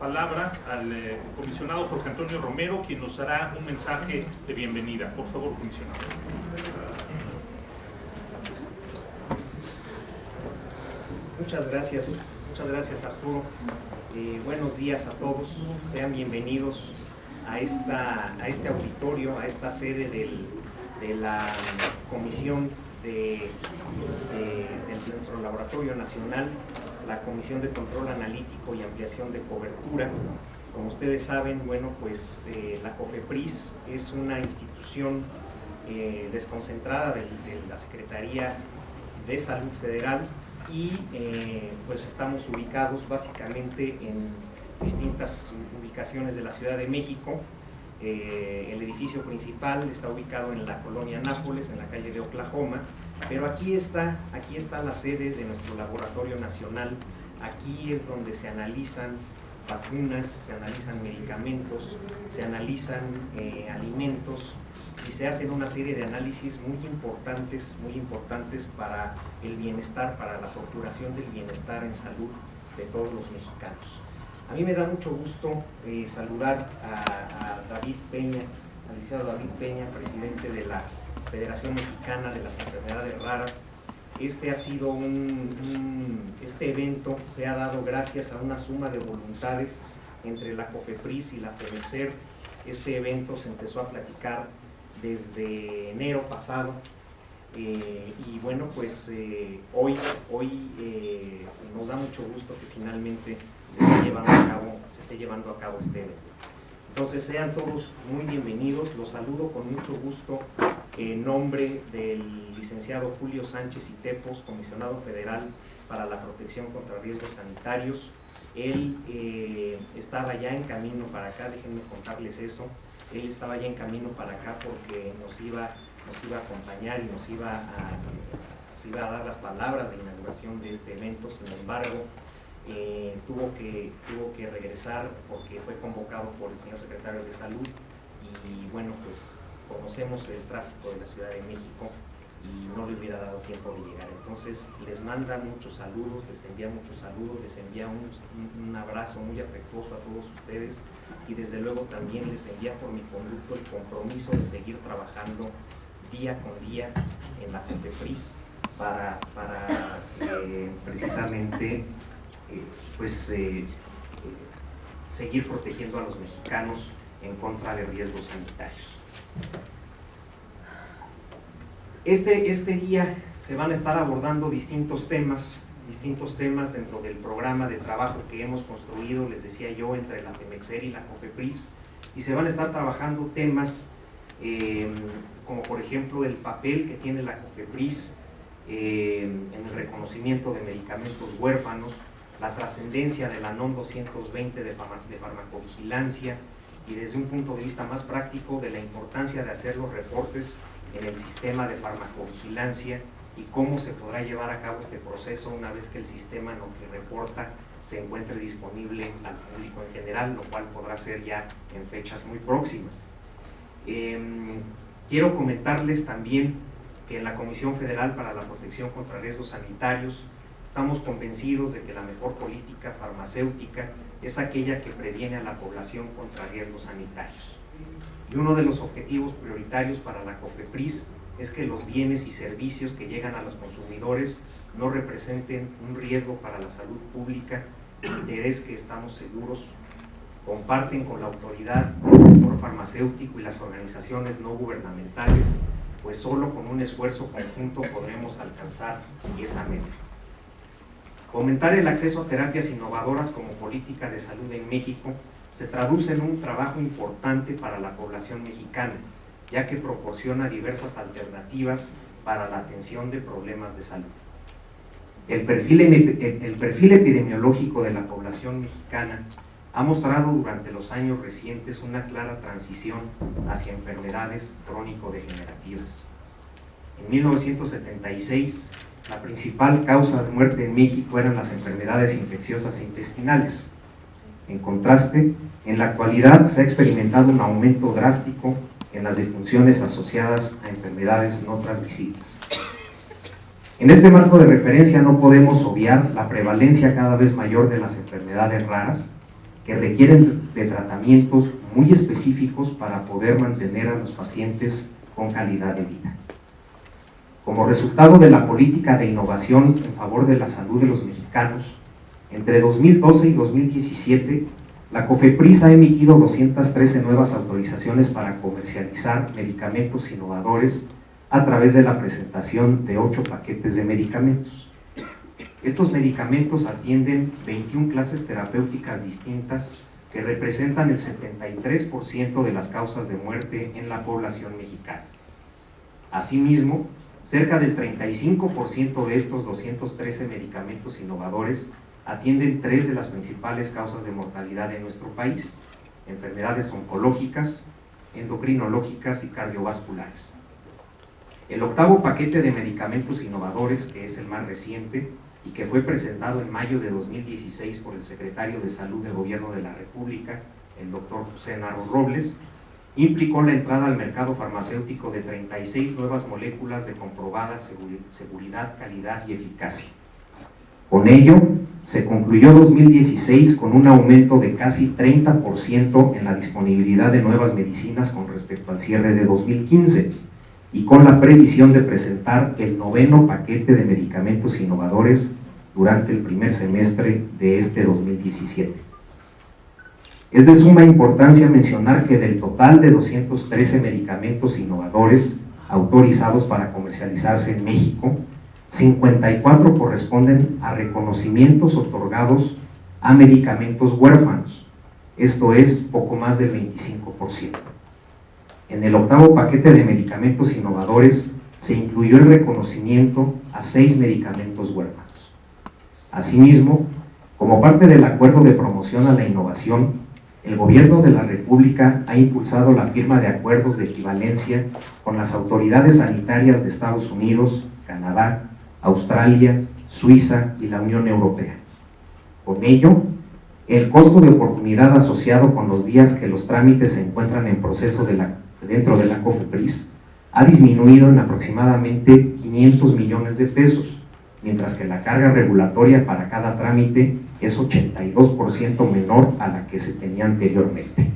palabra al eh, comisionado Jorge Antonio Romero, quien nos hará un mensaje de bienvenida. Por favor, comisionado. Muchas gracias, muchas gracias Arturo. Eh, buenos días a todos, sean bienvenidos a, esta, a este auditorio, a esta sede del, de la Comisión de, de, nuestro Laboratorio Nacional, la Comisión de Control Analítico y Ampliación de Cobertura. Como ustedes saben, bueno, pues eh, la COFEPRIS es una institución eh, desconcentrada de, la Secretaría de Salud Federal y eh, pues estamos ubicados básicamente en distintas ubicaciones de la Ciudad de México. El edificio principal está ubicado en la colonia Nápoles, en la calle de Oklahoma, pero aquí está, aquí está la sede de nuestro laboratorio nacional, aquí es donde se analizan vacunas, se analizan medicamentos, se analizan eh, alimentos, y se hacen una serie de análisis muy importantes, muy importantes para el bienestar, para la procuración del bienestar en salud de todos los mexicanos. A mí me da mucho gusto eh, saludar a, David Peña, al licenciado David Peña, presidente de la Federación Mexicana de las Enfermedades Raras. Este ha sido un, este evento se ha dado gracias a una suma de voluntades entre la COFEPRIS y la FEMECER. Este evento se empezó a platicar desde enero pasado eh, y bueno pues eh, hoy, hoy eh, nos da mucho gusto que finalmente se esté llevando a cabo, se esté llevando a cabo este evento. Entonces sean todos muy bienvenidos, los saludo con mucho gusto en nombre del licenciado Julio Sánchez y Tepos, comisionado federal para la protección contra riesgos sanitarios. Él estaba ya en camino para acá, déjenme contarles eso, él estaba ya en camino para acá porque nos iba, nos iba a acompañar y nos iba a, iba a dar las palabras de inauguración de este evento, sin embargo, tuvo, que, tuvo que regresar porque fue convocado por el señor secretario de Salud y bueno, pues conocemos el tráfico de la Ciudad de México y no le hubiera dado tiempo de llegar. Entonces les manda muchos saludos, les envía muchos saludos, les envía un, un, abrazo muy afectuoso a todos ustedes y desde luego también les envía por mi conducto el compromiso de seguir trabajando día con día en la COFEPRIS para, para eh, precisamente pues, eh, seguir protegiendo a los mexicanos en contra de riesgos sanitarios. Este, este día se van a estar abordando distintos temas, distintos temas dentro del programa de trabajo que hemos construido, les decía yo, entre la FEMEXER y la COFEPRIS, y se van a estar trabajando temas em, como por ejemplo el papel que tiene la COFEPRIS en el reconocimiento de medicamentos huérfanos, la trascendencia de la NOM 220 de, de farmacovigilancia y desde un punto de vista más práctico de la importancia de hacer los reportes en el sistema de farmacovigilancia y cómo se podrá llevar a cabo este proceso una vez que el sistema lo que reporta se encuentre disponible al público en general, lo cual podrá ser ya en fechas muy próximas. Em, quiero comentarles también que en la Comisión Federal para la Protección contra Riesgos Sanitarios estamos convencidos de que la mejor política farmacéutica es aquella que previene a la población contra riesgos sanitarios y uno de los objetivos prioritarios para la COFEPRIS es que los bienes y servicios que llegan a los consumidores no representen un riesgo para la salud pública, interés que estamos seguros comparten con la autoridad, el sector farmacéutico y las organizaciones no gubernamentales, pues solo con un esfuerzo conjunto podremos alcanzar esa meta. Fomentar el acceso a terapias innovadoras como política de salud en México se traduce en un trabajo importante para la población mexicana, ya que proporciona diversas alternativas para la atención de problemas de salud. El perfil, el perfil epidemiológico de la población mexicana ha mostrado durante los años recientes una clara transición hacia enfermedades crónico-degenerativas. En 1976, la principal causa de muerte en México eran las enfermedades infecciosas intestinales, en contraste, en la actualidad se ha experimentado un aumento drástico en las defunciones asociadas a enfermedades no transmisibles. En este marco de referencia no podemos obviar la prevalencia cada vez mayor de las enfermedades raras, que requieren de tratamientos muy específicos para poder mantener a los pacientes con calidad de vida. Como resultado de la política de innovación en favor de la salud de los mexicanos, entre 2012 y 2017, la COFEPRIS ha emitido 213 nuevas autorizaciones para comercializar medicamentos innovadores a través de la presentación de 8 paquetes de medicamentos. Estos medicamentos atienden 21 clases terapéuticas distintas que representan el 73% de las causas de muerte en la población mexicana. Asimismo, cerca del 35% de estos 213 medicamentos innovadores atienden tres de las principales causas de mortalidad en nuestro país, enfermedades oncológicas, endocrinológicas y cardiovasculares. El octavo paquete de medicamentos innovadores, que es el más reciente y que fue presentado en mayo de 2016 por el secretario de Salud del Gobierno de la República, el doctor José Narro Robles, implicó la entrada al mercado farmacéutico de 36 nuevas moléculas de comprobada seguridad, calidad y eficacia. Con ello, se concluyó 2016 con un aumento de casi 30% en la disponibilidad de nuevas medicinas con respecto al cierre de 2015 y con la previsión de presentar el noveno paquete de medicamentos innovadores durante el primer semestre de este 2017. Es de suma importancia mencionar que del total de 213 medicamentos innovadores autorizados para comercializarse en México, 54 corresponden a reconocimientos otorgados a medicamentos huérfanos, esto es poco más del 25%. En el octavo paquete de medicamentos innovadores se incluyó el reconocimiento a seis medicamentos huérfanos. Asimismo, como parte del acuerdo de promoción a la innovación, el Gobierno de la República ha impulsado la firma de acuerdos de equivalencia con las autoridades sanitarias de Estados Unidos, Canadá, Australia, Suiza y la Unión Europea. Con ello, el costo de oportunidad asociado con los días que los trámites se encuentran en proceso dentro de la COFEPRIS ha disminuido en aproximadamente 500 millones de pesos, mientras que la carga regulatoria para cada trámite es 82% menor a la que se tenía anteriormente.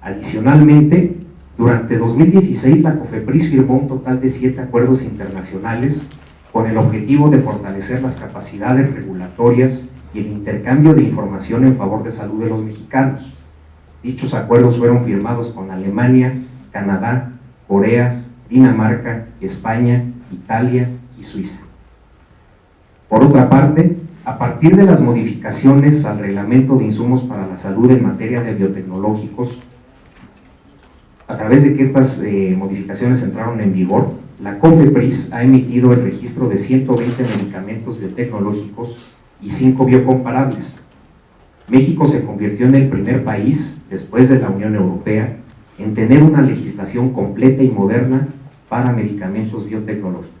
Adicionalmente, durante 2016 la COFEPRIS firmó un total de siete acuerdos internacionales con el objetivo de fortalecer las capacidades regulatorias y el intercambio de información en favor de salud de los mexicanos. Dichos acuerdos fueron firmados con Alemania, Canadá, Corea, Dinamarca, España, Italia y Suiza. Por otra parte, a partir de las modificaciones al reglamento de insumos para la salud en materia de biotecnológicos, a través de que estas eh, modificaciones entraron en vigor, la COFEPRIS ha emitido el registro de 120 medicamentos biotecnológicos y 5 biocomparables. México se convirtió en el primer país, después de la Unión Europea, en tener una legislación completa y moderna para medicamentos biotecnológicos.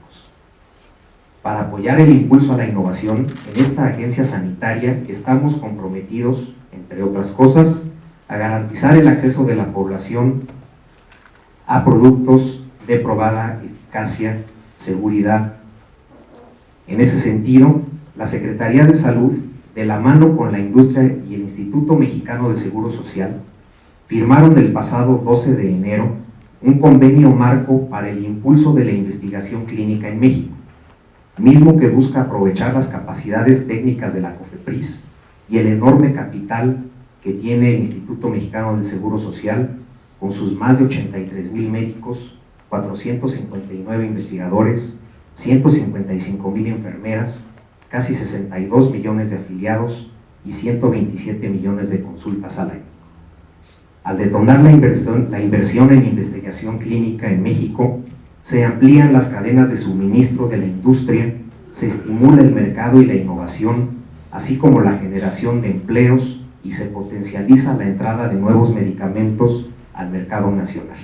Para apoyar el impulso a la innovación, en esta agencia sanitaria estamos comprometidos, entre otras cosas, a garantizar el acceso de la población a productos de probada eficacia, seguridad. En ese sentido, la Secretaría de Salud, de la mano con la industria y el Instituto Mexicano de Seguro Social, firmaron el pasado 12 de enero un convenio marco para el impulso de la investigación clínica en México, mismo que busca aprovechar las capacidades técnicas de la COFEPRIS y el enorme capital que tiene el Instituto Mexicano del Seguro Social con sus más de 83 mil médicos, 459 investigadores, 155 mil enfermeras, casi 62 millones de afiliados y 127 millones de consultas al año. Al detonar la inversión, la inversión en investigación clínica en México, se amplían las cadenas de suministro de la industria, se estimula el mercado y la innovación, así como la generación de empleos y se potencializa la entrada de nuevos medicamentos al mercado nacional.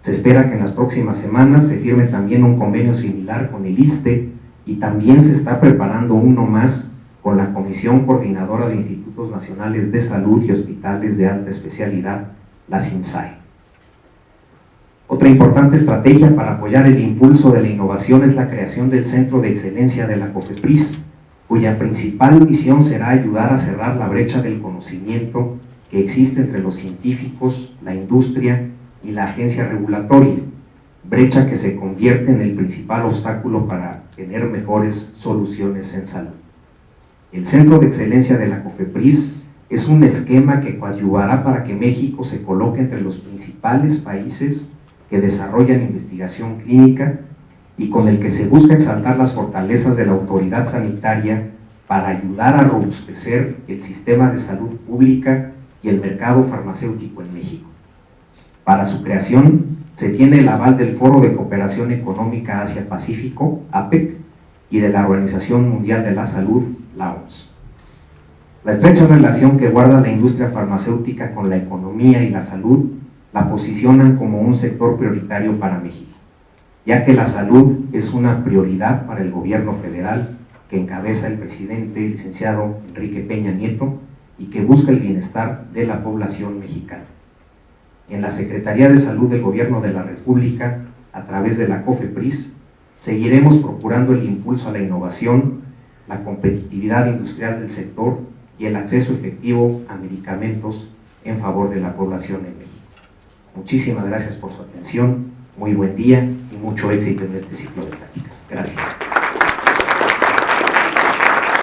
Se espera que en las próximas semanas se firme también un convenio similar con el ISTE y también se está preparando uno más con la Comisión Coordinadora de Institutos Nacionales de Salud y Hospitales de Alta Especialidad, la CINSAE. Otra importante estrategia para apoyar el impulso de la innovación es la creación del Centro de Excelencia de la COFEPRIS, cuya principal misión será ayudar a cerrar la brecha del conocimiento que existe entre los científicos, la industria y la agencia regulatoria, brecha que se convierte en el principal obstáculo para tener mejores soluciones en salud. El Centro de Excelencia de la COFEPRIS es un esquema que coadyuvará para que México se coloque entre los principales países que desarrollan investigación clínica y con el que se busca exaltar las fortalezas de la autoridad sanitaria para ayudar a robustecer el sistema de salud pública y el mercado farmacéutico en México. Para su creación se tiene el aval del Foro de Cooperación Económica Asia-Pacífico, APEC, y de la Organización Mundial de la Salud, la OMS. La estrecha relación que guarda la industria farmacéutica con la economía y la salud la posicionan como un sector prioritario para México, ya que la salud es una prioridad para el gobierno federal que encabeza el presidente licenciado Enrique Peña Nieto y que busca el bienestar de la población mexicana. En la Secretaría de Salud del Gobierno de la República, a través de la COFEPRIS, seguiremos procurando el impulso a la innovación, la competitividad industrial del sector y el acceso efectivo a medicamentos en favor de la población en México. Muchísimas gracias por su atención, muy buen día y mucho éxito en este ciclo de prácticas. Gracias.